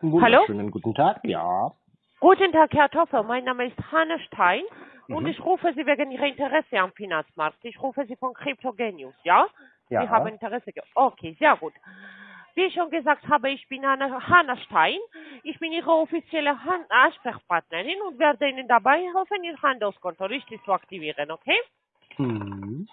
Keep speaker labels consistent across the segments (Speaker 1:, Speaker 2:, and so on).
Speaker 1: Wunderschönen guten Tag, ja.
Speaker 2: Guten Tag, Herr Toffel. Mein Name ist Hanne Stein und
Speaker 1: Mhm.
Speaker 2: ich rufe Sie wegen Ihrer Interesse am Finanzmarkt. Ich rufe Sie von Cryptogenius, ja?
Speaker 1: Ja.
Speaker 2: Sie haben Interesse. Okay, sehr gut. Wie ich schon gesagt habe, ich bin Hanne, Hanne Stein. Ich bin Ihre offizielle Han Ansprechpartnerin und werde Ihnen dabei helfen, Ihr Handelskonto richtig zu aktivieren, okay?
Speaker 1: Mhm.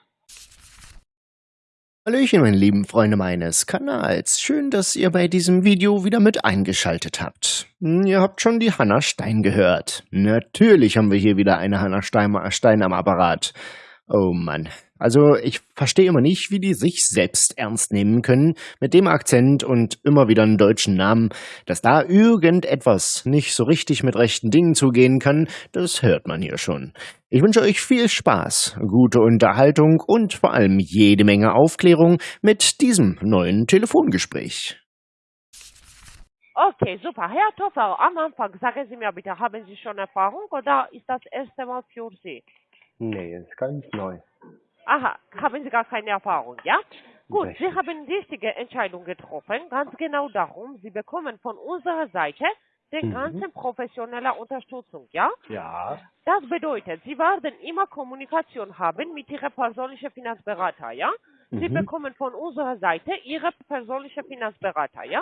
Speaker 3: Hallöchen, meine lieben Freunde meines Kanals. Schön, dass ihr bei diesem Video wieder mit eingeschaltet habt. Hm, Ihr habt schon die Hanna Stein gehört. Natürlich haben wir hier wieder eine Hanna Stein, Stein am Apparat. Oh Mann. Also ich verstehe immer nicht, wie die sich selbst ernst nehmen können mit dem Akzent und immer wieder einen deutschen Namen. Dass da irgendetwas nicht so richtig mit rechten Dingen zugehen kann, das hört man hier schon. Ich wünsche euch viel Spaß, gute Unterhaltung und vor allem jede Menge Aufklärung mit diesem neuen Telefongespräch.
Speaker 2: Okay, super. Herr Toffel, am Anfang sagen Sie mir bitte, haben Sie schon Erfahrung oder ist das erste Mal für Sie?
Speaker 1: Nee, ist ganz neu.
Speaker 2: Aha, haben Sie gar keine Erfahrung, ja? Gut,
Speaker 1: Richtig.
Speaker 2: Sie haben die richtige Entscheidung getroffen. Ganz genau darum, Sie bekommen von unserer Seite die
Speaker 1: Mhm.
Speaker 2: ganze professionelle Unterstützung, ja?
Speaker 1: Ja.
Speaker 2: Das bedeutet, Sie werden immer Kommunikation haben mit Ihrem persönlichen Finanzberater, ja? Sie
Speaker 1: Mhm.
Speaker 2: bekommen von unserer Seite Ihre persönliche Finanzberater, ja?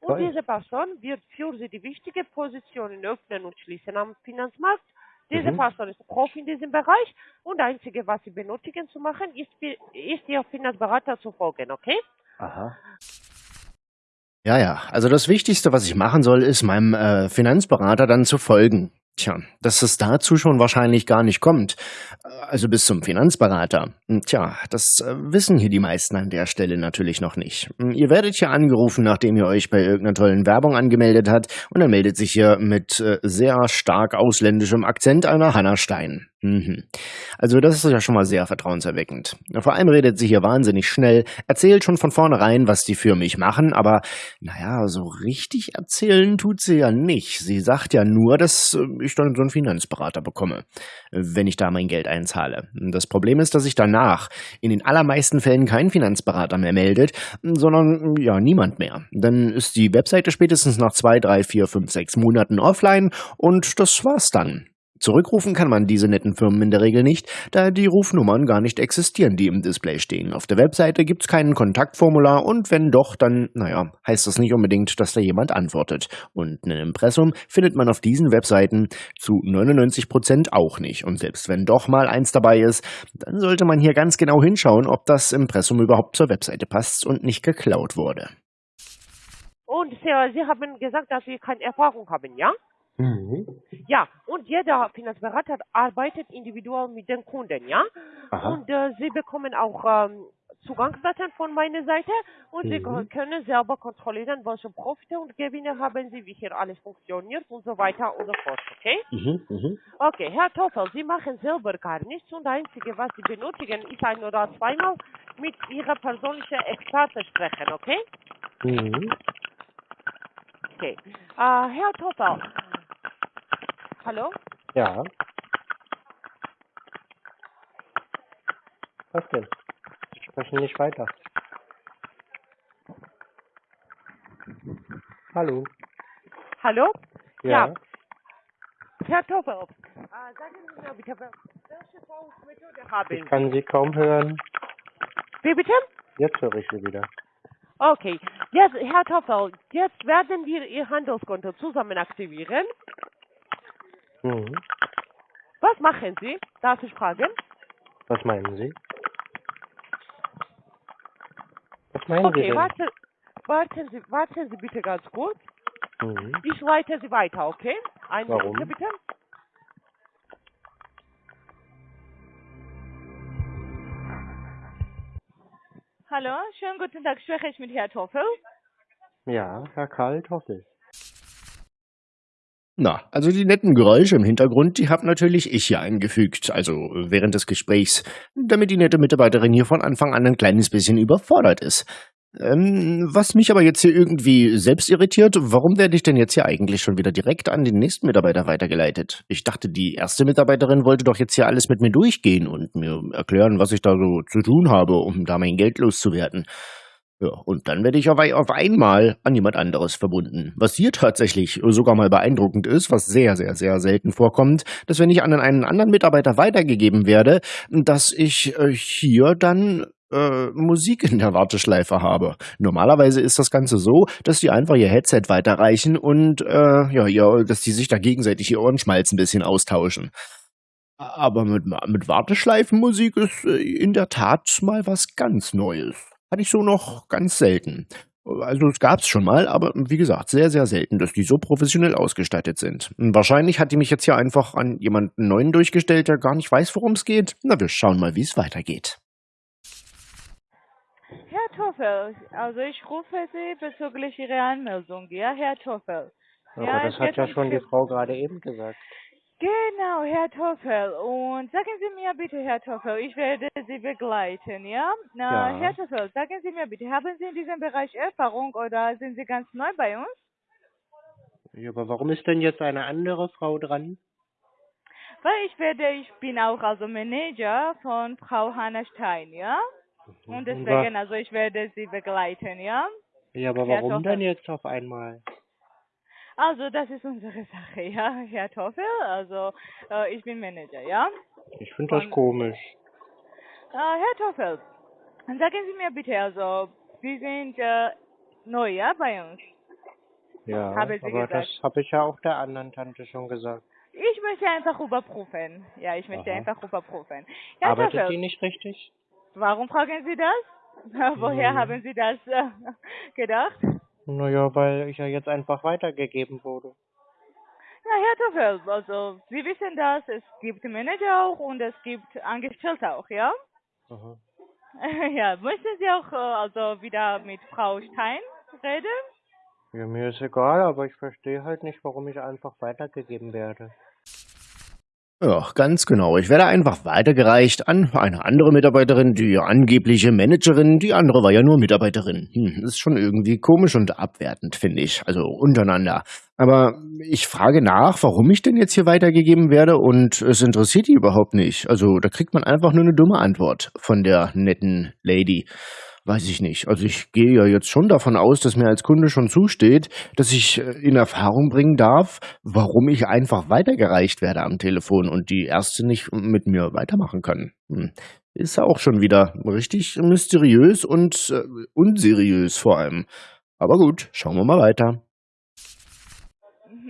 Speaker 2: Und
Speaker 1: Toll.
Speaker 2: diese Person wird für Sie die wichtige Positionen öffnen und schließen am Finanzmarkt. Diese
Speaker 1: Mhm.
Speaker 2: Person ist Profi in diesem Bereich und das Einzige, was Sie benötigen zu machen, ist, ist Ihr Finanzberater zu folgen, okay?
Speaker 1: Aha.
Speaker 3: Ja, ja, also das Wichtigste, was ich machen soll, ist meinem äh, Finanzberater dann zu folgen. Tja, dass es dazu schon wahrscheinlich gar nicht kommt. Äh, Also bis zum Finanzberater. Hm, Tja, das äh, wissen hier die meisten an der Stelle natürlich noch nicht. Hm, Ihr werdet hier angerufen, nachdem ihr euch bei irgendeiner tollen Werbung angemeldet habt und dann meldet sich hier mit äh, sehr stark ausländischem Akzent einer Hanna Stein. Mhm. Also das ist ja schon mal sehr vertrauenserweckend. Vor allem redet sie hier wahnsinnig schnell, erzählt schon von vornherein, was die für mich machen, aber naja, so richtig erzählen tut sie ja nicht. Sie sagt ja nur, dass äh, ich dann so einen Finanzberater bekomme, wenn ich da mein Geld einzahle. Das Problem ist, dass sich danach in den allermeisten Fällen kein Finanzberater mehr meldet, sondern ja, niemand mehr. Dann ist die Webseite spätestens nach zwei, drei, vier, fünf, sechs Monaten offline und das war's dann. Zurückrufen kann man diese netten Firmen in der Regel nicht, da die Rufnummern gar nicht existieren, die im Display stehen. Auf der Webseite gibt's kein Kontaktformular und wenn doch, dann, naja, heißt das nicht unbedingt, dass da jemand antwortet. Und ein Impressum findet man auf diesen Webseiten zu 99 Prozent auch nicht. Und selbst wenn doch mal eins dabei ist, dann sollte man hier ganz genau hinschauen, ob das Impressum überhaupt zur Webseite passt und nicht geklaut wurde.
Speaker 2: Und Sie, Sie haben gesagt, dass Sie keine Erfahrung haben, ja?
Speaker 1: Mhm.
Speaker 2: Ja, und jeder Finanzberater arbeitet individuell mit den Kunden, ja?
Speaker 1: Aha.
Speaker 2: Und äh, Sie bekommen auch ähm, Zugangsdaten von meiner Seite und Sie
Speaker 1: Mhm.
Speaker 2: können selber kontrollieren, welche Profite und Gewinne haben Sie, wie hier alles funktioniert und so weiter und so fort, okay?
Speaker 1: Mhm. Mhm.
Speaker 2: Okay, Herr Toffel, Sie machen selber gar nichts und das Einzige, was Sie benötigen, ist ein oder zweimal mit Ihrer persönlichen Experte sprechen, okay?
Speaker 1: Mhm.
Speaker 2: Okay. Äh, Herr Toffel, hallo?
Speaker 1: Ja. Was denn? Sie sprechen nicht weiter. Hallo.
Speaker 2: Hallo?
Speaker 1: Ja.
Speaker 2: Herr Toffel, äh, sagen Sie mir bitte, wel- welche Zahlungsmethode haben
Speaker 1: Ich
Speaker 2: Sie?
Speaker 1: kann Sie kaum hören.
Speaker 2: Wie bitte?
Speaker 1: Jetzt höre ich Sie wieder.
Speaker 2: Okay. Jetzt, Herr Toffel, jetzt werden wir Ihr Handelskonto zusammen aktivieren.
Speaker 1: Mhm.
Speaker 2: Was machen Sie? Darf ich fragen?
Speaker 1: Was meinen Sie? Was meinen Sie
Speaker 2: Okay,
Speaker 1: denn?
Speaker 2: warten, warten, Sie, warten Sie bitte ganz kurz.
Speaker 1: Mhm.
Speaker 2: Ich leite Sie weiter, okay? Eine
Speaker 1: Warum?
Speaker 2: Minute bitte.
Speaker 4: Hallo, schönen guten Tag. Spreche ich mit Herrn Toffel?
Speaker 1: Ja, Herr Karl Toffel.
Speaker 3: Na, also die netten Geräusche im Hintergrund, die hab natürlich ich hier eingefügt, also während des Gesprächs, damit die nette Mitarbeiterin hier von Anfang an ein kleines bisschen überfordert ist. Ähm, was mich aber jetzt hier irgendwie selbst irritiert, warum werde ich denn jetzt hier eigentlich schon wieder direkt an den nächsten Mitarbeiter weitergeleitet? Ich dachte, die erste Mitarbeiterin wollte doch jetzt hier alles mit mir durchgehen und mir erklären, was ich da so zu tun habe, um da mein Geld loszuwerden. Ja, und dann werde ich auf, ei- auf einmal an jemand anderes verbunden. Was hier tatsächlich sogar mal beeindruckend ist, was sehr, sehr, sehr selten vorkommt, dass wenn ich an einen anderen Mitarbeiter weitergegeben werde, dass ich äh, hier dann äh, Musik in der Warteschleife habe. Normalerweise ist das Ganze so, dass die einfach ihr Headset weiterreichen und äh, ja, ja, dass die sich da gegenseitig ihr Ohrenschmalz ein bisschen austauschen. Aber mit, mit Warteschleifenmusik ist äh, in der Tat mal was ganz Neues. Hatte ich so noch ganz selten. Also es gab's schon mal, aber wie gesagt, sehr, sehr selten, dass die so professionell ausgestattet sind. Und Wahrscheinlich hat die mich jetzt hier einfach an jemanden neuen durchgestellt, der gar nicht weiß, worum es geht. Na, wir schauen mal, wie es weitergeht.
Speaker 4: Herr Toffel, also ich rufe Sie bezüglich Ihrer Anmeldung, ja, Herr Toffel.
Speaker 1: Aber
Speaker 4: Ja,
Speaker 1: das
Speaker 4: es
Speaker 1: hat ja schon die Frau gerade eben gesagt.
Speaker 4: Genau, Herr Toffel. Und sagen Sie mir bitte, Herr Toffel, ich werde Sie begleiten, ja? Na,
Speaker 1: Ja.
Speaker 4: Herr Toffel, sagen Sie mir bitte, haben Sie in diesem Bereich Erfahrung oder sind Sie ganz neu bei uns?
Speaker 1: Ja, aber warum ist denn jetzt eine andere Frau dran?
Speaker 4: Weil ich werde, ich bin auch also Manager von Frau Hanna Stein, ja? Und
Speaker 1: Und
Speaker 4: deswegen, also ich werde Sie begleiten, ja?
Speaker 1: Ja, aber
Speaker 4: Herr
Speaker 1: warum
Speaker 4: Toffel.
Speaker 1: denn jetzt auf einmal?
Speaker 4: Also das ist unsere Sache, ja, Herr Toffel. Also äh, ich bin Manager, ja?
Speaker 1: Ich finde das komisch.
Speaker 4: Äh, Herr Toffel, sagen Sie mir bitte, also Sie sind äh, neu, ja, bei uns.
Speaker 1: Ja, aber
Speaker 4: gesagt.
Speaker 1: das habe ich ja auch der anderen Tante schon gesagt.
Speaker 4: Ich möchte einfach überprüfen. Ja, ich möchte
Speaker 1: Aha.
Speaker 4: einfach überprüfen. Herr
Speaker 1: Arbeitet
Speaker 4: Toffel,
Speaker 1: die nicht richtig?
Speaker 4: warum fragen Sie das? Woher
Speaker 1: Hm.
Speaker 4: haben Sie das äh, gedacht?
Speaker 1: Naja, weil ich ja jetzt einfach weitergegeben wurde.
Speaker 4: Ja, Herr Toffel, also Sie wissen das, es gibt Manager auch und es gibt Angestellte auch, ja?
Speaker 1: Aha.
Speaker 4: Ja, möchten Sie auch äh, also wieder mit Frau Stein reden?
Speaker 1: Ja, mir ist egal, aber ich verstehe halt nicht, warum ich einfach weitergegeben werde.
Speaker 3: Ja, ganz genau. Ich werde einfach weitergereicht an eine andere Mitarbeiterin, die angebliche Managerin, die andere war ja nur Mitarbeiterin. Hm, ist schon irgendwie komisch und abwertend, finde ich. Also untereinander. Aber ich frage nach, warum ich denn jetzt hier weitergegeben werde und es interessiert die überhaupt nicht. Also da kriegt man einfach nur eine dumme Antwort von der netten Lady. Weiß ich nicht. Also ich gehe ja jetzt schon davon aus, dass mir als Kunde schon zusteht, dass ich äh, in Erfahrung bringen darf, warum ich einfach weitergereicht werde am Telefon und die Ärzte nicht mit mir weitermachen können. Hm. Ist ja auch schon wieder richtig mysteriös und äh, unseriös vor allem. Aber gut, schauen wir mal weiter.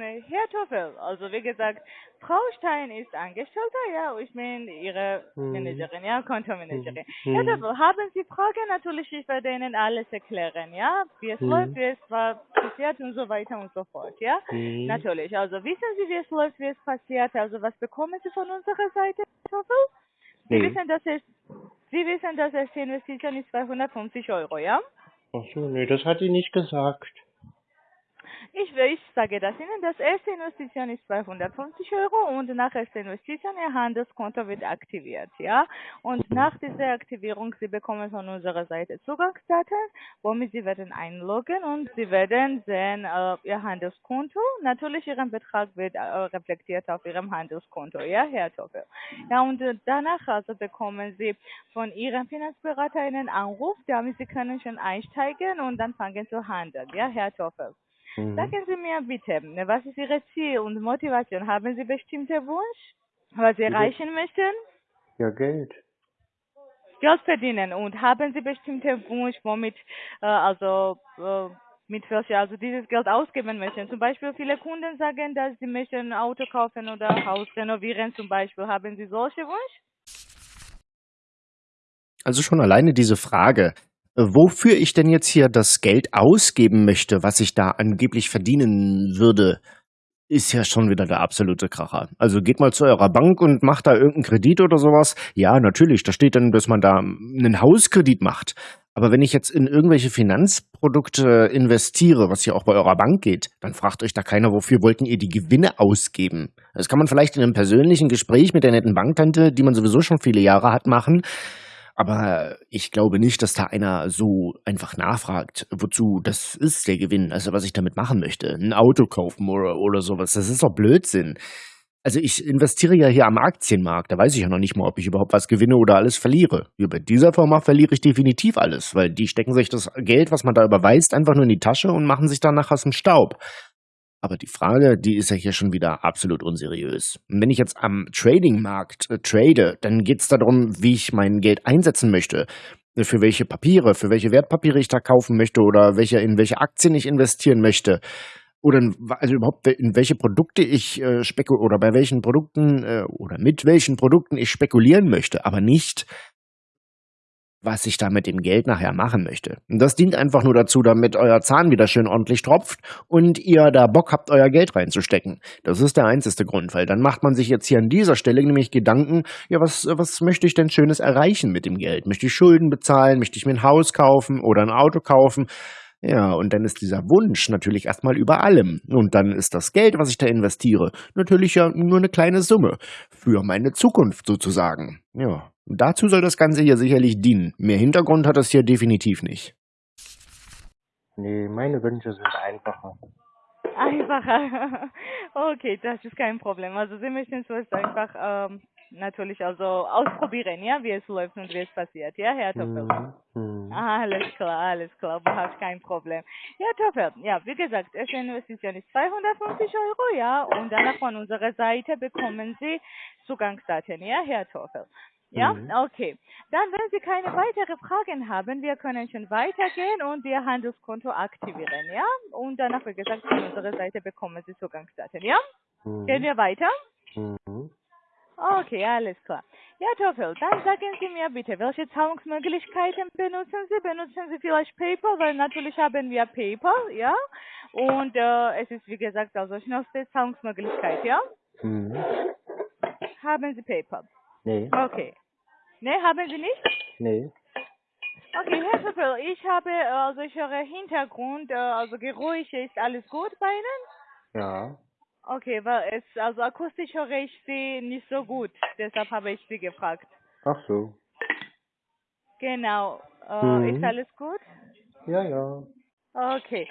Speaker 4: Herr Toffel, also wie gesagt, Frau Stein ist Angestellte, ja, ich bin Ihre
Speaker 1: Hm.
Speaker 4: Managerin, ja, Kontomanagerin.
Speaker 1: Hm.
Speaker 4: Herr Toffel, haben Sie Fragen? Natürlich, ich werde Ihnen alles erklären, ja, wie es
Speaker 1: Hm.
Speaker 4: läuft, wie es war passiert und so weiter und so fort, ja.
Speaker 1: Hm.
Speaker 4: Natürlich, also wissen Sie, wie es läuft, wie es passiert, also was bekommen Sie von unserer Seite, Herr Toffel? Sie wissen, dass es, Sie wissen, dass es die Investition ist 250 Euro, ja?
Speaker 1: Ach so, nee, das hat die nicht gesagt.
Speaker 4: Ich, ich sage das Ihnen, das erste Investition ist 250 Euro und nach erster Investition Ihr Handelskonto wird aktiviert, ja. Und nach dieser Aktivierung Sie bekommen von unserer Seite Zugangsdaten, womit Sie werden einloggen und Sie werden sehen äh, Ihr Handelskonto. Natürlich Ihren Betrag wird äh, reflektiert auf Ihrem Handelskonto, ja, Herr Toffel. Ja, und äh, danach also bekommen Sie von Ihrem Finanzberater einen Anruf, damit Sie können schon einsteigen und dann fangen zu handeln, ja, Herr Toffel.
Speaker 1: Mhm.
Speaker 4: Sagen Sie mir bitte, was ist Ihre Ziel und Motivation? Haben Sie bestimmte Wunsch, was Sie erreichen möchten?
Speaker 1: Ja, Geld.
Speaker 4: Geld verdienen und haben Sie bestimmte Wunsch, womit äh, also äh, mit welcher also dieses Geld ausgeben möchten? Zum Beispiel viele Kunden sagen, dass sie möchten ein Auto kaufen oder Haus renovieren zum Beispiel. Haben Sie solche Wunsch?
Speaker 3: Also schon alleine diese Frage, wofür ich denn jetzt hier das Geld ausgeben möchte, was ich da angeblich verdienen würde, ist ja schon wieder der absolute Kracher. Also geht mal zu eurer Bank und macht da irgendeinen Kredit oder sowas. Ja, natürlich, da steht dann, dass man da einen Hauskredit macht. Aber wenn ich jetzt in irgendwelche Finanzprodukte investiere, was ja auch bei eurer Bank geht, dann fragt euch da keiner, wofür wollten ihr die Gewinne ausgeben. Das kann man vielleicht in einem persönlichen Gespräch mit der netten Banktante, die man sowieso schon viele Jahre hat, machen. Aber ich glaube nicht, dass da einer so einfach nachfragt, wozu das ist der Gewinn, also was ich damit machen möchte. Ein Auto kaufen oder, oder sowas. Das ist doch Blödsinn. Also ich investiere ja hier am Aktienmarkt. Da weiß ich ja noch nicht mal, ob ich überhaupt was gewinne oder alles verliere. Hier bei dieser Firma verliere ich definitiv alles, weil die stecken sich das Geld, was man da überweist, einfach nur in die Tasche und machen sich danach aus dem Staub. Aber die Frage, die ist ja hier schon wieder absolut unseriös. Wenn ich jetzt am Tradingmarkt äh, trade, dann geht es darum, wie ich mein Geld einsetzen möchte. Für welche Papiere, für welche Wertpapiere ich da kaufen möchte oder welche, in welche Aktien ich investieren möchte oder also überhaupt in welche Produkte ich äh, spekul oder bei welchen Produkten äh, oder mit welchen Produkten ich spekulieren möchte, aber nicht was ich da mit dem Geld nachher machen möchte. Das dient einfach nur dazu, damit euer Zahn wieder schön ordentlich tropft und ihr da Bock habt, euer Geld reinzustecken. Das ist der einzige Grund, weil dann macht man sich jetzt hier an dieser Stelle nämlich Gedanken, ja, was, was möchte ich denn Schönes erreichen mit dem Geld? Möchte ich Schulden bezahlen? Möchte ich mir ein Haus kaufen oder ein Auto kaufen? Ja, und dann ist dieser Wunsch natürlich erstmal über allem. Und dann ist das Geld, was ich da investiere, natürlich ja nur eine kleine Summe. Für meine Zukunft sozusagen. Ja, dazu soll das Ganze hier sicherlich dienen. Mehr Hintergrund hat das hier definitiv nicht.
Speaker 1: Nee, meine Wünsche sind einfacher.
Speaker 4: Einfacher. Okay, das ist kein Problem. Also Sie möchten zuerst einfach ähm, natürlich also ausprobieren, ja, wie es läuft und wie es passiert, ja, Herr Toffel?
Speaker 1: Mhm. Mhm.
Speaker 4: Alles klar, alles klar, überhaupt kein Problem. Ja, Toffel, ja, wie gesagt, erste Investition ist 250 Euro, ja, und danach von unserer Seite bekommen Sie Zugangsdaten, ja, Herr Toffel. Ja,
Speaker 1: Mhm.
Speaker 4: okay. Dann, wenn Sie keine weiteren Fragen haben, wir können schon weitergehen und Ihr Handelskonto aktivieren, ja? Und danach, wie gesagt, von unserer Seite bekommen Sie Zugangsdaten, ja? Gehen
Speaker 1: Mhm.
Speaker 4: wir weiter?
Speaker 1: Mhm.
Speaker 4: Okay, alles klar. Ja, Toffel, dann sagen Sie mir bitte, welche Zahlungsmöglichkeiten benutzen Sie? Benutzen Sie vielleicht PayPal? Weil natürlich haben wir PayPal, ja? Und äh, es ist, wie gesagt, also schnellste Zahlungsmöglichkeit, ja?
Speaker 1: Mhm.
Speaker 4: Haben Sie PayPal?
Speaker 1: Nee,
Speaker 4: Okay. Ne, haben Sie nicht?
Speaker 1: nee.
Speaker 4: Okay, Herr Toffel, ich habe, äh, also ich höre Hintergrund, äh, also Geräusche, ist alles gut bei Ihnen?
Speaker 1: Ja.
Speaker 4: Okay, weil es, also akustisch höre ich Sie nicht so gut, deshalb habe ich Sie gefragt.
Speaker 1: Ach so.
Speaker 4: Genau. Äh,
Speaker 1: Mhm.
Speaker 4: Ist alles gut?
Speaker 1: Ja, ja.
Speaker 4: Okay.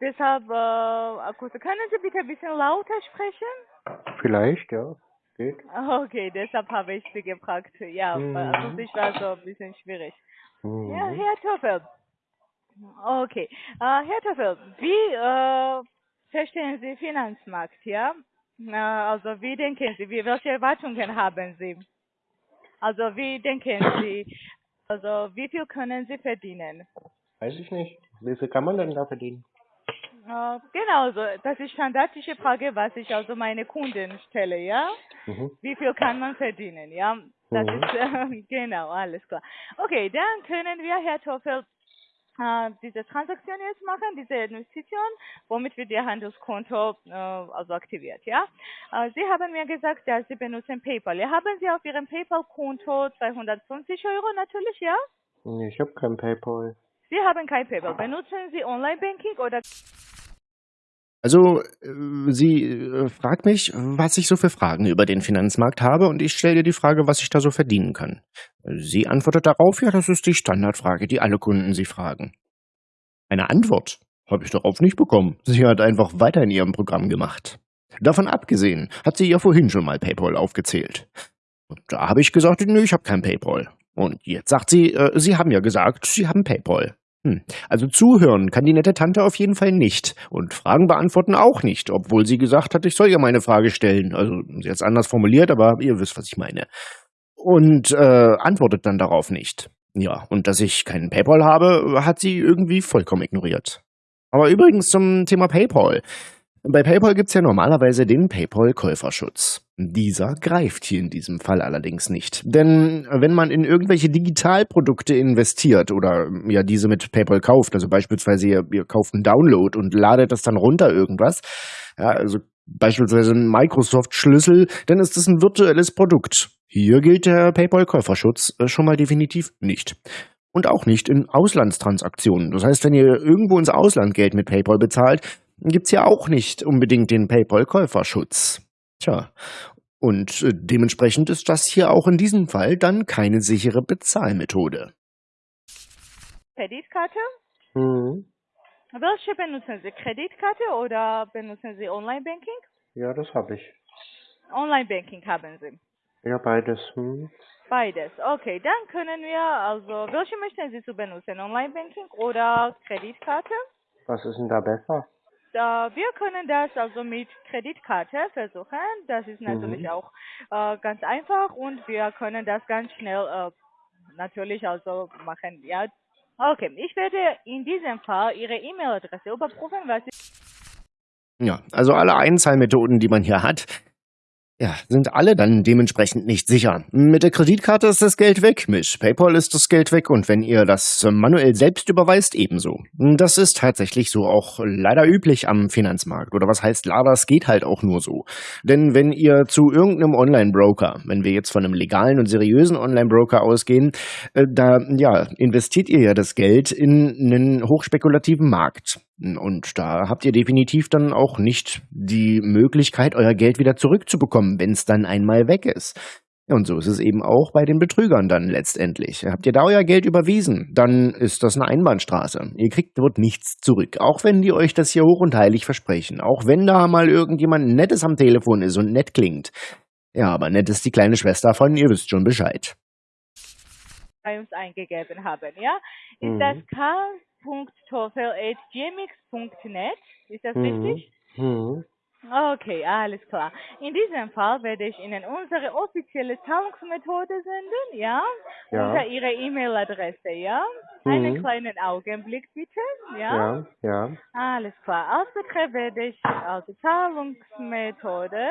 Speaker 4: Deshalb, äh, akustisch. Können Sie bitte ein bisschen lauter sprechen?
Speaker 1: Vielleicht, ja. Geht.
Speaker 4: Okay, deshalb habe ich Sie gefragt. Ja,
Speaker 1: Mhm.
Speaker 4: weil akustisch war so ein bisschen schwierig.
Speaker 1: Mhm.
Speaker 4: Ja, Herr Toffel. Okay. Äh, Herr Toffel, wie äh, verstehen Sie Finanzmarkt, ja? Äh, also wie denken Sie, wie, welche Erwartungen haben Sie? Also wie denken Sie, also wie viel können Sie verdienen?
Speaker 1: Weiß ich nicht. Wie viel kann man denn da verdienen?
Speaker 4: Genau, so, das ist standardische Frage, was ich also meine Kunden stelle, ja?
Speaker 1: Mhm.
Speaker 4: Wie viel kann man verdienen, ja? Das
Speaker 1: Mhm.
Speaker 4: ist, äh, genau, alles klar. Okay, dann können wir, Herr Toffel, äh, diese Transaktion jetzt machen, diese Investition, womit wir Ihr Handelskonto äh, also aktiviert, ja? Äh, Sie haben mir gesagt, dass Sie benutzen PayPal. Ja, haben Sie auf Ihrem PayPal-Konto 250 Euro natürlich, ja?
Speaker 1: Nee, ich habe kein PayPal.
Speaker 4: Sie haben kein PayPal. Benutzen Sie Online-Banking oder
Speaker 3: Also, äh, sie äh, fragt mich, was ich so für Fragen über den Finanzmarkt habe und ich stelle ihr die Frage, was ich da so verdienen kann. Sie antwortet darauf, ja, das ist die Standardfrage, die alle Kunden sie fragen. Eine Antwort habe ich darauf nicht bekommen. Sie hat einfach weiter in ihrem Programm gemacht. Davon abgesehen hat sie ja vorhin schon mal PayPal aufgezählt. Und da habe ich gesagt, nö, ich habe kein PayPal. Und jetzt sagt sie, äh, Sie haben ja gesagt, Sie haben PayPal. Hm. Also zuhören kann die nette Tante auf jeden Fall nicht. Und Fragen beantworten auch nicht, obwohl sie gesagt hat, ich soll ihr meine Frage stellen. Also sie hat es anders formuliert, aber ihr wisst, was ich meine. Und äh, antwortet dann darauf nicht. Ja, und dass ich keinen PayPal habe, hat sie irgendwie vollkommen ignoriert. Aber übrigens zum Thema PayPal. Bei PayPal gibt's ja normalerweise den PayPal-Käuferschutz. Dieser greift hier in diesem Fall allerdings nicht. Denn wenn man in irgendwelche Digitalprodukte investiert oder ja diese mit PayPal kauft, also beispielsweise ihr, ihr kauft einen Download und ladet das dann runter irgendwas, ja, also beispielsweise einen Microsoft-Schlüssel, dann ist das ein virtuelles Produkt. Hier gilt der PayPal-Käuferschutz äh, schon mal definitiv nicht. Und auch nicht in Auslandstransaktionen. Das heißt, wenn ihr irgendwo ins Ausland Geld mit PayPal bezahlt, gibt's ja auch nicht unbedingt den PayPal-Käuferschutz. Tja, und äh, dementsprechend ist das hier auch in diesem Fall dann keine sichere Bezahlmethode.
Speaker 4: Kreditkarte?
Speaker 1: Mhm.
Speaker 4: Welche benutzen Sie? Kreditkarte oder benutzen Sie Online-Banking?
Speaker 1: Ja, das habe ich.
Speaker 4: Online-Banking haben Sie.
Speaker 1: Ja, beides. Hm.
Speaker 4: Beides. Okay, dann können wir, also, welche möchten Sie zu benutzen? Online-Banking oder Kreditkarte?
Speaker 1: Was ist denn da besser?
Speaker 4: Da, wir können das also mit Kreditkarte versuchen. Das ist natürlich
Speaker 1: Mhm.
Speaker 4: auch äh, ganz einfach und wir können das ganz schnell äh, natürlich also machen. Ja. Okay, ich werde in diesem Fall Ihre E-Mail-Adresse überprüfen, was
Speaker 3: Ja, also alle Einzahlmethoden, die man hier hat, ja, sind alle dann dementsprechend nicht sicher. Mit der Kreditkarte ist das Geld weg, mit PayPal ist das Geld weg und wenn ihr das manuell selbst überweist, ebenso. Das ist tatsächlich so auch leider üblich am Finanzmarkt. Oder was heißt leider, es geht halt auch nur so. Denn wenn ihr zu irgendeinem Online-Broker, wenn wir jetzt von einem legalen und seriösen Online-Broker ausgehen, äh, da ja, investiert ihr ja das Geld in einen hochspekulativen Markt. Und da habt ihr definitiv dann auch nicht die Möglichkeit, euer Geld wieder zurückzubekommen, wenn es dann einmal weg ist. Und so ist es eben auch bei den Betrügern dann letztendlich. Habt ihr da euer Geld überwiesen, dann ist das eine Einbahnstraße. Ihr kriegt dort nichts zurück, auch wenn die euch das hier hoch und heilig versprechen. Auch wenn da mal irgendjemand Nettes am Telefon ist und nett klingt. Ja, aber nett ist die kleine Schwester von, ihr wisst schon Bescheid.
Speaker 4: bei uns eingegeben haben. Ja, ist
Speaker 1: Mhm.
Speaker 4: das k.toffel.gmx.net? Ist das
Speaker 1: Mhm.
Speaker 4: richtig?
Speaker 1: Hm.
Speaker 4: Okay, alles klar. In diesem Fall werde ich Ihnen unsere offizielle Zahlungsmethode senden, ja?
Speaker 1: Ja.
Speaker 4: Unter Ihrer E-Mail-Adresse, ja? Einen
Speaker 1: Mhm.
Speaker 4: kleinen Augenblick bitte, ja?
Speaker 1: Ja, ja.
Speaker 4: Alles klar. Als Betreff werde ich also Zahlungsmethode,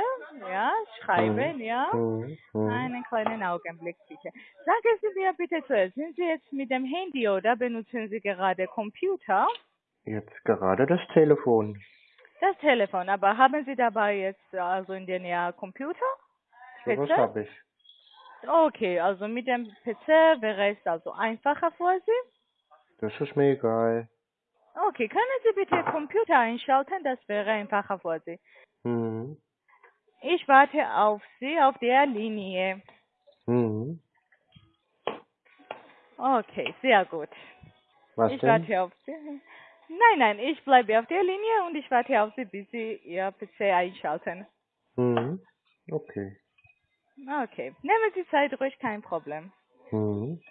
Speaker 4: ja, schreiben, ja?
Speaker 1: Hm. Hm.
Speaker 4: Einen kleinen Augenblick bitte. Sagen Sie mir bitte zuerst, sind Sie jetzt mit dem Handy oder benutzen Sie gerade Computer?
Speaker 1: Jetzt gerade das Telefon.
Speaker 4: Das Telefon, aber haben Sie dabei jetzt also in der Nähe Computer?
Speaker 1: So was
Speaker 4: PC?
Speaker 1: hab ich.
Speaker 4: Okay, also mit dem PC wäre es also einfacher für Sie.
Speaker 1: Das ist mir egal.
Speaker 4: Okay, können Sie bitte Computer einschalten? Das wäre einfacher für Sie.
Speaker 1: Hm.
Speaker 4: Ich warte auf Sie auf der Linie.
Speaker 1: Hm.
Speaker 4: Okay, sehr gut.
Speaker 1: Was
Speaker 4: ich
Speaker 1: denn?
Speaker 4: warte auf Sie. Nein, nein, ich bleibe auf der Linie und ich warte auf Sie, bis Sie Ihr PC einschalten.
Speaker 1: Hm. Okay.
Speaker 4: Okay, nehmen Sie Zeit ruhig, kein Problem.
Speaker 1: Hm.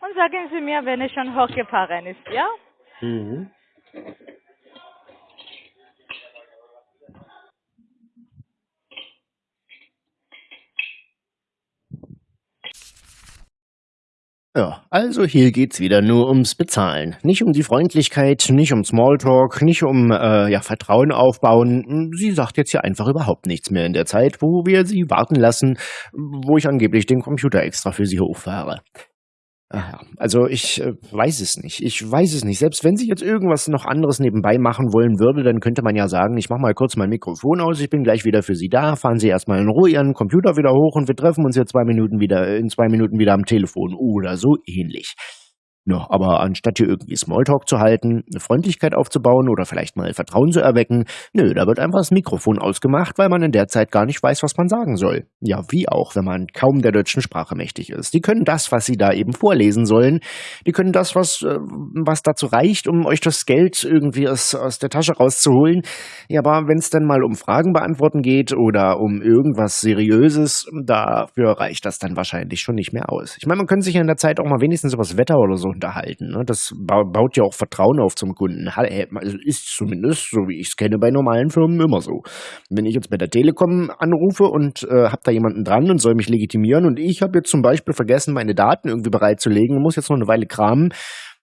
Speaker 4: Und sagen Sie mir, wenn es schon hochgefahren ist, ja?
Speaker 1: Hm.
Speaker 3: Ja, also hier geht's wieder nur ums Bezahlen. Nicht um die Freundlichkeit, nicht um Smalltalk, nicht um äh, ja, Vertrauen aufbauen. Sie sagt jetzt hier einfach überhaupt nichts mehr in der Zeit, wo wir sie warten lassen, wo ich angeblich den Computer extra für sie hochfahre. Also ich äh, weiß es nicht. Ich weiß es nicht. Selbst wenn sie jetzt irgendwas noch anderes nebenbei machen wollen würde, dann könnte man ja sagen, ich mache mal kurz mein Mikrofon aus, ich bin gleich wieder für Sie da, fahren Sie erstmal in Ruhe Ihren Computer wieder hoch und wir treffen uns ja zwei Minuten wieder, in zwei Minuten wieder am Telefon oder so ähnlich. Ja, aber anstatt hier irgendwie Smalltalk zu halten, eine Freundlichkeit aufzubauen oder vielleicht mal Vertrauen zu erwecken, nö, da wird einfach das Mikrofon ausgemacht, weil man in der Zeit gar nicht weiß, was man sagen soll. Ja, wie auch, wenn man kaum der deutschen Sprache mächtig ist. Die können das, was sie da eben vorlesen sollen, die können das, was, äh, was dazu reicht, um euch das Geld irgendwie aus, aus der Tasche rauszuholen. Ja, aber wenn es dann mal um Fragen beantworten geht oder um irgendwas Seriöses, dafür reicht das dann wahrscheinlich schon nicht mehr aus. Ich meine, man könnte sich ja in der Zeit auch mal wenigstens über das Wetter oder so unterhalten. Ne? Das ba baut ja auch Vertrauen auf zum Kunden. Also ist zumindest, so wie ich es kenne, bei normalen Firmen immer so. Wenn ich jetzt bei der Telekom anrufe und äh, habe da jemanden dran und soll mich legitimieren und ich habe jetzt zum Beispiel vergessen, meine Daten irgendwie bereitzulegen und muss jetzt noch eine Weile kramen,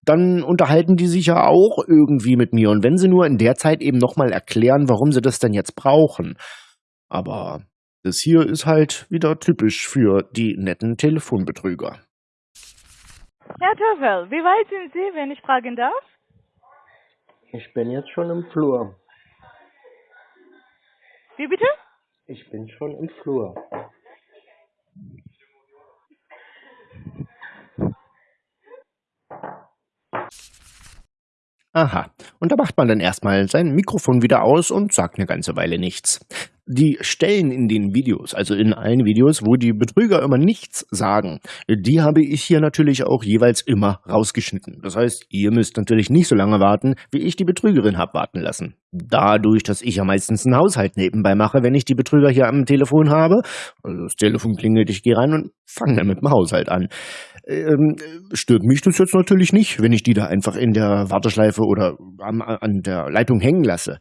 Speaker 3: dann unterhalten die sich ja auch irgendwie mit mir. Und wenn sie nur in der Zeit eben nochmal erklären, warum sie das denn jetzt brauchen. Aber das hier ist halt wieder typisch für die netten Telefonbetrüger.
Speaker 4: Herr Töffel, wie weit sind Sie, wenn ich fragen darf?
Speaker 1: Ich bin jetzt schon im Flur.
Speaker 4: Wie bitte?
Speaker 1: Ich bin schon im Flur.
Speaker 3: Aha. Und da macht man dann erstmal sein Mikrofon wieder aus und sagt eine ganze Weile nichts. Die Stellen in den Videos, also in allen Videos, wo die Betrüger immer nichts sagen, die habe ich hier natürlich auch jeweils immer rausgeschnitten. Das heißt, ihr müsst natürlich nicht so lange warten, wie ich die Betrügerin hab warten lassen. Dadurch, dass ich ja meistens einen Haushalt nebenbei mache, wenn ich die Betrüger hier am Telefon habe, also das Telefon klingelt, ich gehe rein und fange dann mit dem Haushalt an. Ähm, stört mich das jetzt natürlich nicht, wenn ich die da einfach in der Warteschleife oder an, an der Leitung hängen lasse.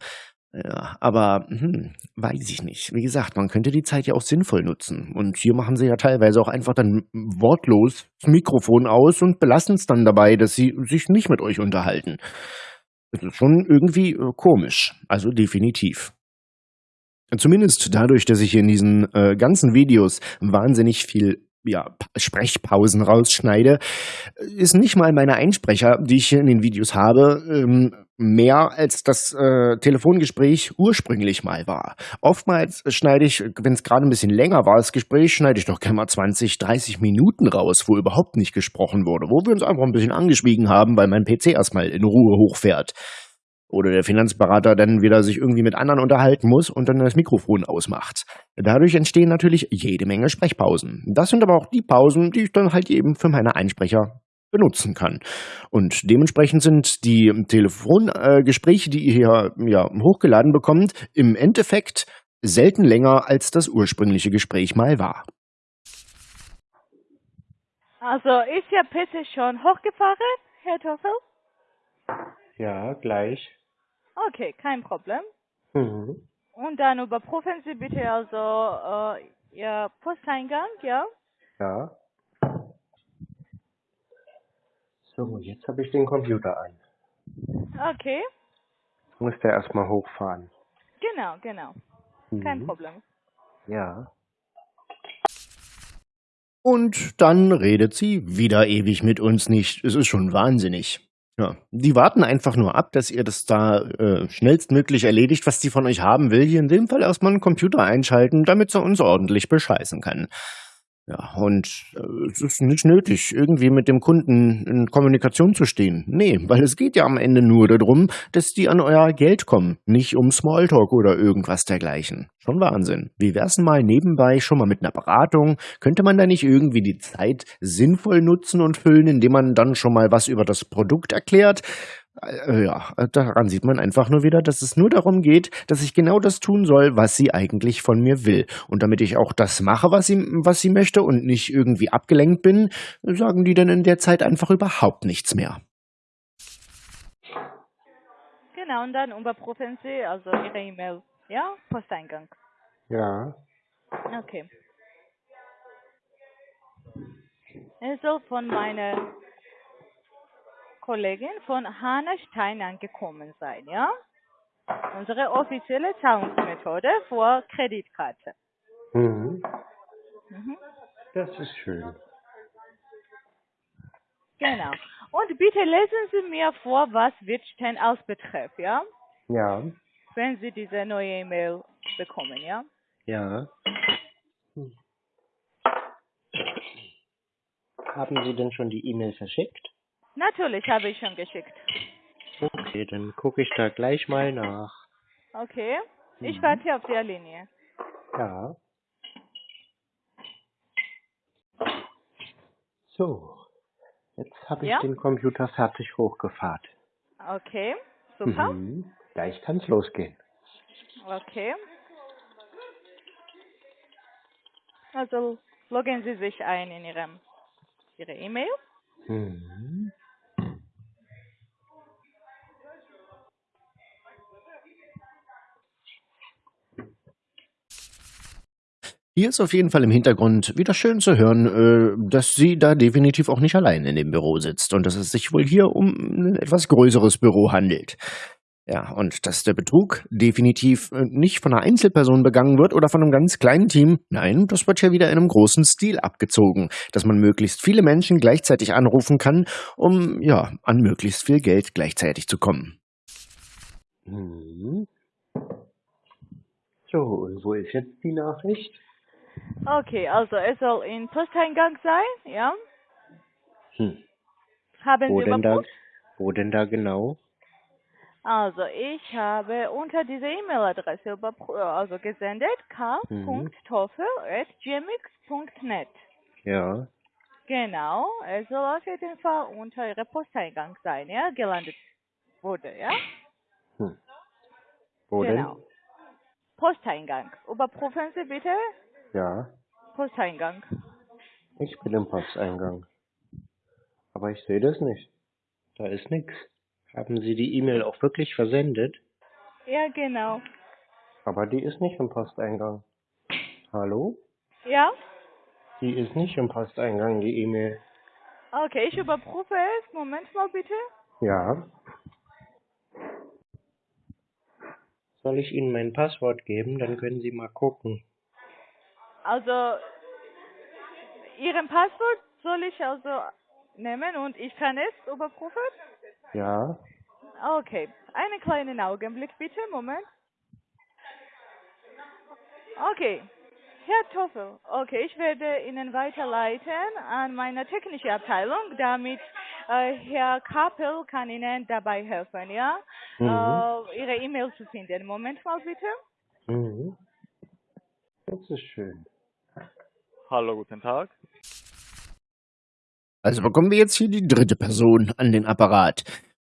Speaker 3: Ja, aber hm, weiß ich nicht. Wie gesagt, man könnte die Zeit ja auch sinnvoll nutzen. Und hier machen sie ja teilweise auch einfach dann wortlos das Mikrofon aus und belassen es dann dabei, dass sie sich nicht mit euch unterhalten. Das ist schon irgendwie äh, komisch. Also definitiv. Zumindest dadurch, dass ich in diesen äh, ganzen Videos wahnsinnig viel ja, Sprechpausen rausschneide, ist nicht mal meine Einsprecher, die ich hier in den Videos habe, ähm, mehr als das äh, Telefongespräch ursprünglich mal war. Oftmals schneide ich, wenn es gerade ein bisschen länger war, das Gespräch, schneide ich doch gerne mal 20, 30 Minuten raus, wo überhaupt nicht gesprochen wurde, wo wir uns einfach ein bisschen angeschwiegen haben, weil mein PC erstmal in Ruhe hochfährt oder der Finanzberater dann wieder sich irgendwie mit anderen unterhalten muss und dann das Mikrofon ausmacht. Dadurch entstehen natürlich jede Menge Sprechpausen. Das sind aber auch die Pausen, die ich dann halt eben für meine Einsprecher benutzen kann. Und dementsprechend sind die Telefongespräche, äh, die ihr hier ja, hochgeladen bekommt, im Endeffekt selten länger als das ursprüngliche Gespräch mal war.
Speaker 4: Also ist Ihr PC schon hochgefahren, Herr Toffel?
Speaker 1: Ja, gleich.
Speaker 4: Okay, kein Problem.
Speaker 1: Mhm.
Speaker 4: Und dann überprüfen Sie bitte also äh, Ihr Posteingang, ja?
Speaker 1: Ja. So, jetzt habe ich den Computer an.
Speaker 4: Okay,
Speaker 1: Muss der erstmal hochfahren.
Speaker 4: genau, genau. Kein
Speaker 1: Mhm.
Speaker 4: Problem.
Speaker 1: Ja.
Speaker 3: Und dann redet sie wieder ewig mit uns nicht. Es ist schon wahnsinnig. Ja, die warten einfach nur ab, dass ihr das da äh, schnellstmöglich erledigt, was die von euch haben will. Hier in dem Fall erstmal einen Computer einschalten, damit sie uns ordentlich bescheißen kann. Ja, und äh, es ist nicht nötig, irgendwie mit dem Kunden in Kommunikation zu stehen. Nee, weil es geht ja am Ende nur darum, dass die an euer Geld kommen, nicht um Smalltalk oder irgendwas dergleichen. Schon Wahnsinn. Wie wär's denn mal nebenbei schon mal mit einer Beratung? Könnte man da nicht irgendwie die Zeit sinnvoll nutzen und füllen, indem man dann schon mal was über das Produkt erklärt? Äh, ja, daran sieht man einfach nur wieder, dass es nur darum geht, dass ich genau das tun soll, was sie eigentlich von mir will. Und damit ich auch das mache, was sie, was sie möchte und nicht irgendwie abgelenkt bin, sagen die dann in der Zeit einfach überhaupt nichts mehr.
Speaker 4: Genau, und dann überprüfen Sie also Ihre E-Mail, ja? Posteingang.
Speaker 1: Ja.
Speaker 4: Okay. Es soll von meiner Kollegin von Hanna Stein angekommen sein, ja? Unsere offizielle Zahlungsmethode für Kreditkarte.
Speaker 1: Mhm.
Speaker 4: Mhm.
Speaker 1: Das ist schön.
Speaker 4: Genau. Und bitte lesen Sie mir vor, was als Betreff, ja?
Speaker 1: Ja.
Speaker 4: Wenn Sie diese neue E-Mail bekommen, ja?
Speaker 1: Ja. Hm. Haben Sie denn schon die E-Mail verschickt?
Speaker 4: Natürlich habe ich schon geschickt.
Speaker 1: Okay, dann gucke ich da gleich mal nach.
Speaker 4: Okay. Ich
Speaker 1: Mhm.
Speaker 4: warte auf der Linie.
Speaker 1: Ja. So. Jetzt habe ich
Speaker 4: Ja?
Speaker 1: den Computer fertig hochgefahren.
Speaker 4: Okay. Super.
Speaker 1: Mhm. Gleich kann's losgehen.
Speaker 4: Okay. Also loggen Sie sich ein in Ihrem Ihre E-Mail.
Speaker 1: Mhm.
Speaker 3: Hier ist auf jeden Fall im Hintergrund wieder schön zu hören, äh, dass sie da definitiv auch nicht allein in dem Büro sitzt und dass es sich wohl hier um ein etwas größeres Büro handelt. Ja, und dass der Betrug definitiv äh, nicht von einer Einzelperson begangen wird oder von einem ganz kleinen Team. Nein, das wird hier wieder in einem großen Stil abgezogen, dass man möglichst viele Menschen gleichzeitig anrufen kann, um ja an möglichst viel Geld gleichzeitig zu kommen.
Speaker 1: Mhm. So, und wo ist jetzt die Nachricht?
Speaker 4: Okay, also es soll in Posteingang sein, ja?
Speaker 1: Hm.
Speaker 4: Haben
Speaker 1: Wo
Speaker 4: Sie
Speaker 1: denn da, wo denn da genau?
Speaker 4: Also, ich habe unter dieser E-Mail-Adresse also gesendet k.toffel.gmx.net.
Speaker 1: Ja.
Speaker 4: Genau, es soll auf jeden Fall unter Ihrer Posteingang sein, ja, gelandet wurde, ja?
Speaker 1: Hm. Wo
Speaker 4: genau.
Speaker 1: denn?
Speaker 4: Posteingang. Überprüfen Sie bitte
Speaker 1: Ja.
Speaker 4: Posteingang.
Speaker 1: Ich bin im Posteingang. Aber ich sehe das nicht. Da ist nichts. Haben Sie die E-Mail auch wirklich versendet?
Speaker 4: Ja, genau.
Speaker 1: Aber die ist nicht im Posteingang. Hallo?
Speaker 4: Ja?
Speaker 1: Die ist nicht im Posteingang, die E-Mail.
Speaker 4: Okay, ich überprüfe es. Moment mal bitte.
Speaker 1: Ja. Soll ich Ihnen mein Passwort geben? Dann können Sie mal gucken.
Speaker 4: Also, Ihren Passwort soll ich also nehmen und ich kann es überprüfen?
Speaker 1: Ja.
Speaker 4: Okay, einen kleinen Augenblick bitte, Moment. Okay, Herr Toffel, okay, ich werde Ihnen weiterleiten an meine technische Abteilung, damit äh, Herr Kapel kann Ihnen dabei helfen, ja,
Speaker 1: Mhm.
Speaker 4: äh, Ihre E-Mail zu finden. Moment mal bitte.
Speaker 1: Mhm. Das ist schön.
Speaker 5: Hallo, guten Tag.
Speaker 3: Also bekommen wir jetzt hier die dritte Person an den Apparat.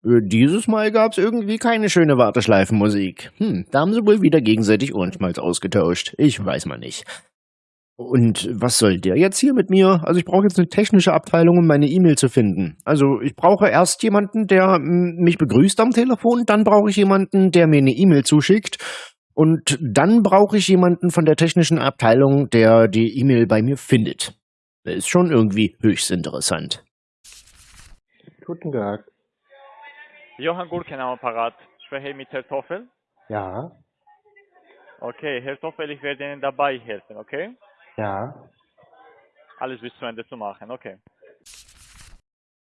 Speaker 3: Dieses Mal gab's irgendwie keine schöne Warteschleifenmusik. Hm, da haben sie wohl wieder gegenseitig Ohrenschmalz ausgetauscht. Ich weiß mal nicht. Und was soll der jetzt hier mit mir? Also ich brauche jetzt eine technische Abteilung, um meine E-Mail zu finden. Also ich brauche erst jemanden, der mich begrüßt am Telefon, dann brauche ich jemanden, der mir eine E-Mail zuschickt und dann brauche ich jemanden von der technischen Abteilung, der die E-Mail bei mir findet. Das ist schon irgendwie höchst interessant.
Speaker 1: Guten Tag.
Speaker 5: Johann Gurken am Apparat. Spreche ich mit Herrn Toffel?
Speaker 1: Ja.
Speaker 5: Okay, Herr Toffel, ich werde Ihnen dabei helfen, okay?
Speaker 1: Ja.
Speaker 5: Alles bis zu Ende zu machen, okay.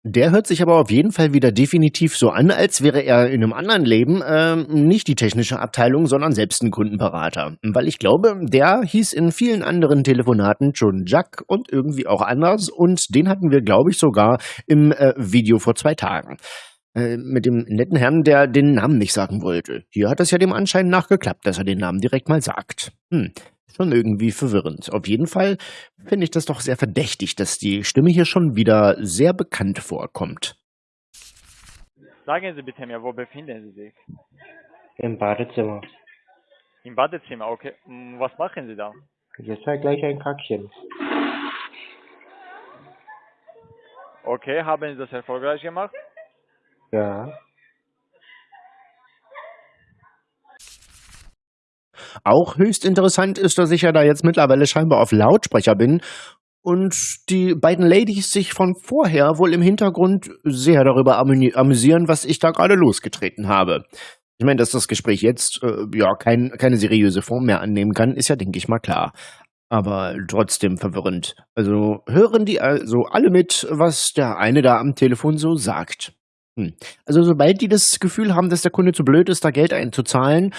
Speaker 3: Der hört sich aber auf jeden Fall wieder definitiv so an, als wäre er in einem anderen Leben ähm, nicht die technische Abteilung, sondern selbst ein Kundenberater. Weil ich glaube, der hieß in vielen anderen Telefonaten schon Jack und irgendwie auch anders und den hatten wir, glaube ich, sogar im äh, Video vor zwei Tagen. Äh, mit dem netten Herrn, der den Namen nicht sagen wollte. Hier hat es ja dem Anschein nach geklappt, dass er den Namen direkt mal sagt. Hm, schon irgendwie verwirrend. Auf jeden Fall finde ich das doch sehr verdächtig, dass die Stimme hier schon wieder sehr bekannt vorkommt.
Speaker 5: Sagen Sie bitte mir, wo befinden Sie sich?
Speaker 1: Im Badezimmer.
Speaker 5: Im Badezimmer, okay. Hm, Was machen Sie da?
Speaker 1: Jetzt halt gleich ein Kackchen.
Speaker 5: Okay, haben Sie das erfolgreich gemacht?
Speaker 1: Ja.
Speaker 3: Auch höchst interessant ist, dass ich ja da jetzt mittlerweile scheinbar auf Lautsprecher bin und die beiden Ladies sich von vorher wohl im Hintergrund sehr darüber amü- amüsieren, was ich da gerade losgetreten habe. Ich meine, dass das Gespräch jetzt äh, ja kein, keine seriöse Form mehr annehmen kann, ist ja, denke ich mal, klar. Aber trotzdem verwirrend. Also hören die also alle mit, was der eine da am Telefon so sagt. Hm. Also sobald die das Gefühl haben, dass der Kunde zu blöd ist, da Geld einzuzahlen,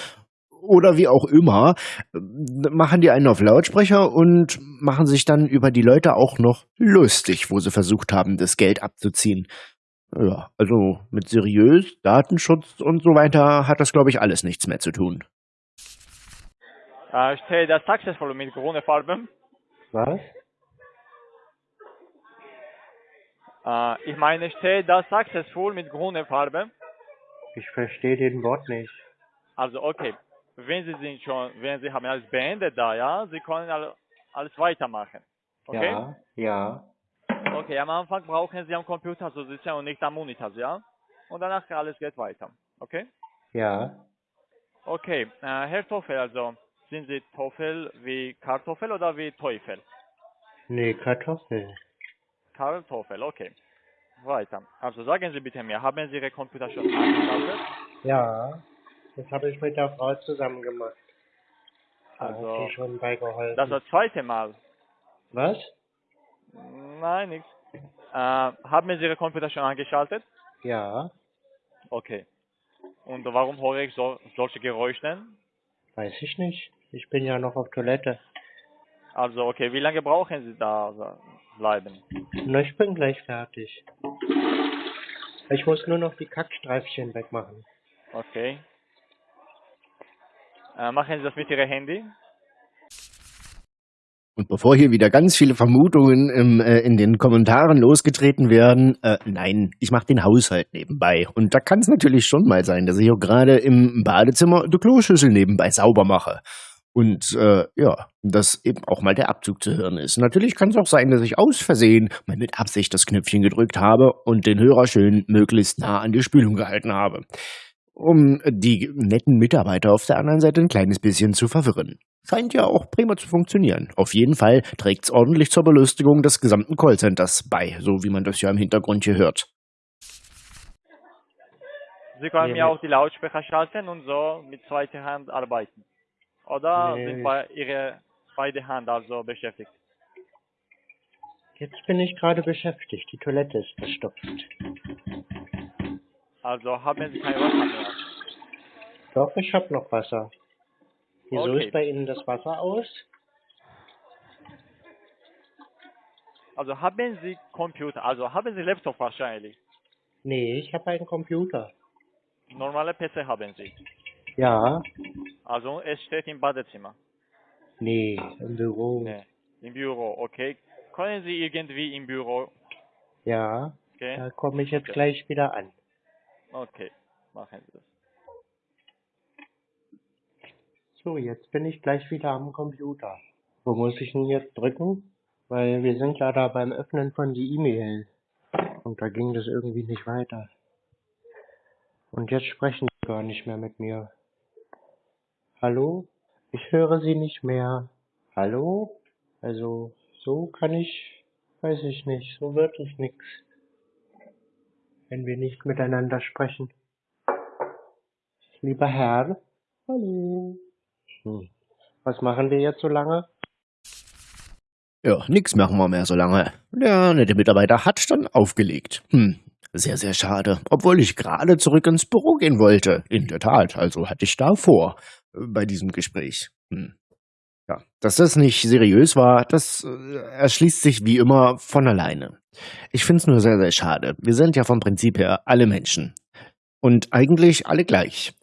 Speaker 3: oder wie auch immer, machen die einen auf Lautsprecher und machen sich dann über die Leute auch noch lustig, wo sie versucht haben, das Geld abzuziehen. Ja, also mit seriös, Datenschutz und so weiter hat das, glaube ich, alles nichts mehr zu tun.
Speaker 5: Äh, steht das successful mit grüner Farbe?
Speaker 1: Was?
Speaker 5: Äh, ich meine, steht das successful mit grüner Farbe?
Speaker 1: Ich verstehe den Wort nicht.
Speaker 5: Also, okay. Wenn Sie sind schon, wenn Sie haben alles beendet da, ja, Sie können alle, alles weitermachen. Okay?
Speaker 1: Ja. Ja.
Speaker 5: Okay, am Anfang brauchen Sie am Computer zu sitzen und nicht am Monitor, ja? Und danach alles geht weiter. Okay?
Speaker 1: Ja.
Speaker 5: Okay, äh, Herr Toffel, also sind Sie Toffel wie Kartoffel oder wie Teufel?
Speaker 1: Nee, Kartoffel.
Speaker 5: Kartoffel, okay. Weiter. Also sagen Sie bitte mir, haben Sie Ihre Computer schon angeschaltet?
Speaker 1: Ja. Das habe ich mit der Frau zusammen gemacht. Da
Speaker 5: Also,
Speaker 1: hat sie schon beigeholfen.
Speaker 5: Das ist das zweite Mal.
Speaker 1: Was?
Speaker 5: Nein, nichts. Äh, haben Sie Ihre Computer schon angeschaltet?
Speaker 1: Ja.
Speaker 5: Okay. Und warum höre ich so, solche Geräusche?
Speaker 1: Weiß ich nicht. Ich bin ja noch auf Toilette.
Speaker 5: Also, okay, wie lange brauchen Sie da bleiben?
Speaker 1: Na, ich bin gleich fertig. Ich muss nur noch die Kackstreifchen wegmachen.
Speaker 5: Okay. Äh, machen Sie das mit Ihrem Handy?
Speaker 3: Und bevor hier wieder ganz viele Vermutungen im, äh, in den Kommentaren losgetreten werden, äh, nein, ich mache den Haushalt nebenbei. Und da kann es natürlich schon mal sein, dass ich auch gerade im Badezimmer die Kloschüssel nebenbei sauber mache. Und äh, ja, dass eben auch mal der Abzug zu hören ist. Natürlich kann es auch sein, dass ich aus Versehen mal mit Absicht das Knöpfchen gedrückt habe und den Hörer schön möglichst nah an die Spülung gehalten habe. Um die netten Mitarbeiter auf der anderen Seite ein kleines bisschen zu verwirren. Scheint ja auch prima zu funktionieren. Auf jeden Fall trägt's ordentlich zur Belustigung des gesamten Callcenters bei, so wie man das ja im Hintergrund hier hört.
Speaker 5: Sie können
Speaker 1: Nee,
Speaker 5: mir
Speaker 1: mit-
Speaker 5: auch die Lautsprecher schalten und so mit zweiter Hand arbeiten. Oder
Speaker 1: Nee.
Speaker 5: sind bei Ihrer beide Hand also beschäftigt?
Speaker 1: Jetzt bin ich gerade beschäftigt. Die Toilette ist verstopft.
Speaker 5: Also haben Sie kein Wasser mehr.
Speaker 1: Doch, ich habe noch Wasser. Wieso
Speaker 5: Okay.
Speaker 1: ist bei Ihnen das Wasser aus?
Speaker 5: Also haben Sie Computer, also haben Sie Laptop wahrscheinlich.
Speaker 1: Nee, ich habe einen Computer.
Speaker 5: Normale PC haben Sie.
Speaker 1: Ja,
Speaker 5: Also es steht im Badezimmer.
Speaker 1: nee, im Büro.
Speaker 5: Nee. Im Büro, okay. Können Sie irgendwie im Büro
Speaker 1: Ja,
Speaker 5: gehen?
Speaker 1: da komme ich jetzt
Speaker 5: Okay.
Speaker 1: gleich wieder an.
Speaker 5: Okay, machen Sie das.
Speaker 1: So, jetzt bin ich gleich wieder am Computer. Wo muss ich denn jetzt drücken? Weil wir sind ja da beim Öffnen von die E-Mail. Und da ging das irgendwie nicht weiter. Und jetzt sprechen sie gar nicht mehr mit mir. Hallo? Ich höre sie nicht mehr. Hallo? Also, so kann ich, weiß ich nicht, so wirklich nix. Wenn wir nicht miteinander sprechen. Lieber Herr? Hallo? Hm. Was machen wir jetzt so lange?
Speaker 3: Ja, nix machen wir mehr so lange. Der nette Mitarbeiter hat dann aufgelegt. Hm, sehr, sehr schade. Obwohl ich gerade zurück ins Büro gehen wollte. In der Tat, also hatte ich da vor äh, bei diesem Gespräch. Hm. Ja, dass das nicht seriös war, das äh, erschließt sich wie immer von alleine. Ich find's nur sehr, sehr schade. Wir sind ja vom Prinzip her alle Menschen. Und eigentlich alle gleich.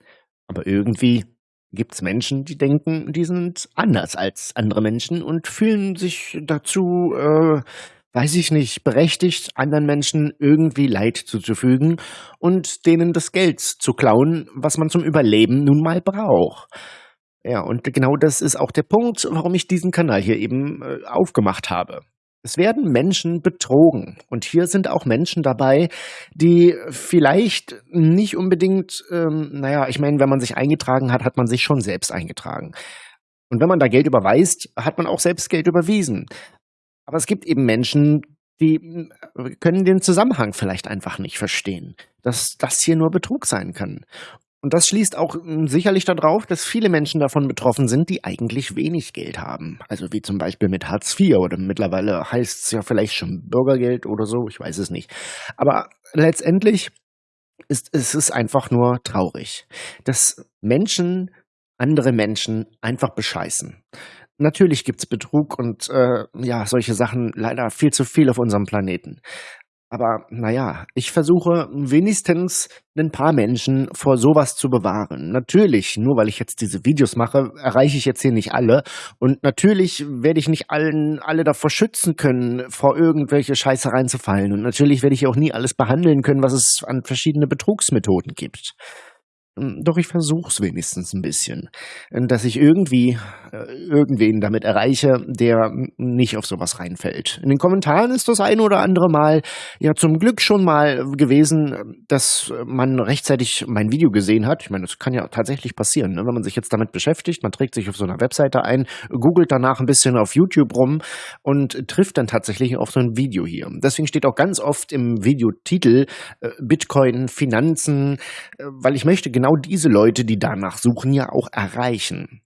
Speaker 3: Aber irgendwie gibt's Menschen, die denken, die sind anders als andere Menschen und fühlen sich dazu, äh, weiß ich nicht, berechtigt, anderen Menschen irgendwie Leid zuzufügen und denen das Geld zu klauen, was man zum Überleben nun mal braucht. Ja, und genau das ist auch der Punkt, warum ich diesen Kanal hier eben äh, aufgemacht habe. Es werden Menschen betrogen. Und hier sind auch Menschen dabei, die vielleicht nicht unbedingt, ähm, naja, ich meine, wenn man sich eingetragen hat, hat man sich schon selbst eingetragen. Und wenn man da Geld überweist, hat man auch selbst Geld überwiesen. Aber es gibt eben Menschen, die äh, können den Zusammenhang vielleicht einfach nicht verstehen, dass das hier nur Betrug sein kann. Und das schließt auch mm, sicherlich darauf, dass viele Menschen davon betroffen sind, die eigentlich wenig Geld haben. Also wie zum Beispiel mit Hartz IV oder mittlerweile heißt es ja vielleicht schon Bürgergeld oder so, ich weiß es nicht. Aber letztendlich ist es ist einfach nur traurig, dass Menschen andere Menschen einfach bescheißen. Natürlich gibt's Betrug und äh, ja, solche Sachen leider viel zu viel auf unserem Planeten. Aber naja, ich versuche wenigstens ein paar Menschen vor sowas zu bewahren. Natürlich, nur weil ich jetzt diese Videos mache, erreiche ich jetzt hier nicht alle. Und natürlich werde ich nicht allen, alle davor schützen können, vor irgendwelche Scheiße reinzufallen. Und natürlich werde ich auch nie alles behandeln können, was es an verschiedene Betrugsmethoden gibt. Hm, Doch ich versuch's wenigstens ein bisschen, dass ich irgendwie äh, irgendwen damit erreiche, der nicht auf sowas reinfällt. In den Kommentaren ist das ein oder andere Mal ja zum Glück schon mal gewesen, dass man rechtzeitig mein Video gesehen hat. Ich meine, das kann ja tatsächlich passieren, ne? wenn man sich jetzt damit beschäftigt, man trägt sich auf so einer Webseite ein, googelt danach ein bisschen auf YouTube rum und trifft dann tatsächlich auf so ein Video hier. Deswegen steht auch ganz oft im Videotitel äh, Bitcoin, Finanzen, äh, weil ich möchte genau diese Leute, die danach suchen, ja auch erreichen.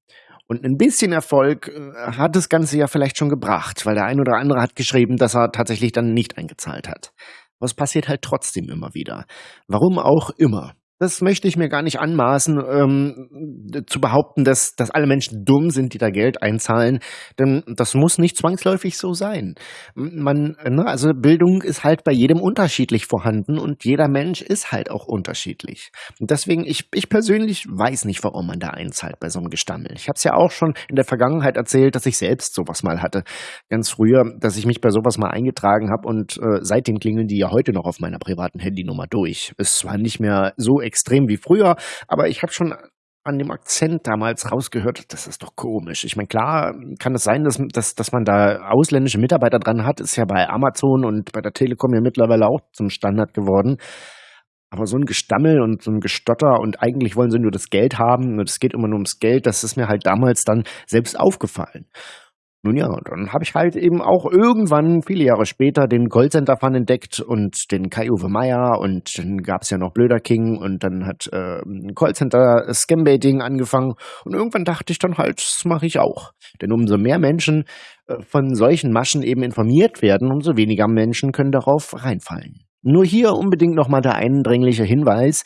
Speaker 3: Und ein bisschen Erfolg äh, hat das Ganze ja vielleicht schon gebracht, weil der ein oder andere hat geschrieben, dass er tatsächlich dann nicht eingezahlt hat. Es passiert halt trotzdem immer wieder. Warum auch immer. Das möchte ich mir gar nicht anmaßen, ähm, zu behaupten, dass, dass alle Menschen dumm sind, die da Geld einzahlen. Denn das muss nicht zwangsläufig so sein. Man, ne, also Bildung ist halt bei jedem unterschiedlich vorhanden und jeder Mensch ist halt auch unterschiedlich. Und deswegen, ich, ich persönlich weiß nicht, warum man da einzahlt bei so einem Gestammel. Ich habe es ja auch schon in der Vergangenheit erzählt, dass ich selbst sowas mal hatte. Ganz früher, dass ich mich bei sowas mal eingetragen habe und äh, seitdem klingeln die ja heute noch auf meiner privaten Handynummer durch. Es war nicht mehr so extrem wie früher, aber ich habe schon an dem Akzent damals rausgehört, das ist doch komisch. Ich meine, klar kann es sein, dass, dass, dass man da ausländische Mitarbeiter dran hat, ist ja bei Amazon und bei der Telekom ja mittlerweile auch zum Standard geworden. Aber so ein Gestammel und so ein Gestotter und eigentlich wollen sie nur das Geld haben und es geht immer nur ums Geld, das ist mir halt damals dann selbst aufgefallen. Nun ja, dann habe ich halt eben auch irgendwann, viele Jahre später, den Callcenter-Fun entdeckt und den Kai-Uwe Meier und dann gab es ja noch Blöder King und dann hat äh, ein Callcenter-Scambaiting angefangen und irgendwann dachte ich dann halt, das mache ich auch. Denn umso mehr Menschen äh, von solchen Maschen eben informiert werden, umso weniger Menschen können darauf reinfallen. Nur hier unbedingt nochmal der eindringliche Hinweis,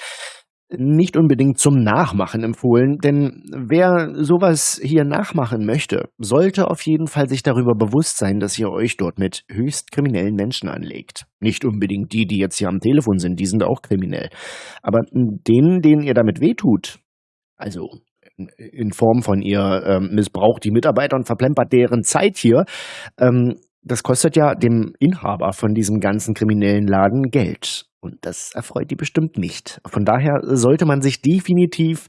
Speaker 3: nicht unbedingt zum Nachmachen empfohlen, denn wer sowas hier nachmachen möchte, sollte auf jeden Fall sich darüber bewusst sein, dass ihr euch dort mit höchst kriminellen Menschen anlegt. Nicht unbedingt die, die jetzt hier am Telefon sind, die sind auch kriminell. Aber denen, denen ihr damit wehtut, also in Form von ihr ähm, missbraucht die Mitarbeiter und verplempert deren Zeit hier, ähm, das kostet ja dem Inhaber von diesem ganzen kriminellen Laden Geld. Und das erfreut die bestimmt nicht. Von daher sollte man sich definitiv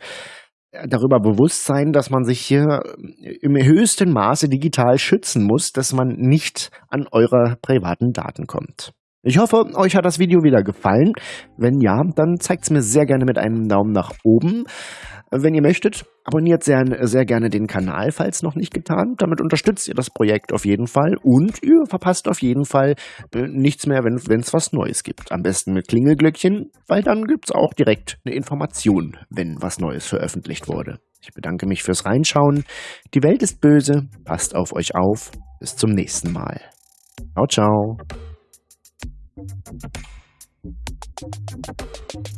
Speaker 3: äh, darüber bewusst sein, dass man sich hier äh, im höchsten Maße digital schützen muss, dass man nicht an eure privaten Daten kommt. Ich hoffe, euch hat das Video wieder gefallen. Wenn ja, dann zeigt es mir sehr gerne mit einem Daumen nach oben. Wenn ihr möchtet, abonniert sehr, sehr gerne den Kanal, falls noch nicht getan. Damit unterstützt ihr das Projekt auf jeden Fall und ihr verpasst auf jeden Fall äh, nichts mehr, wenn es was Neues gibt. Am besten mit Klingelglöckchen, weil dann gibt es auch direkt eine Information, wenn was Neues veröffentlicht wurde. Ich bedanke mich fürs Reinschauen. Die Welt ist böse. Passt auf euch auf. Bis zum nächsten Mal. Ciao, ciao. Thank you.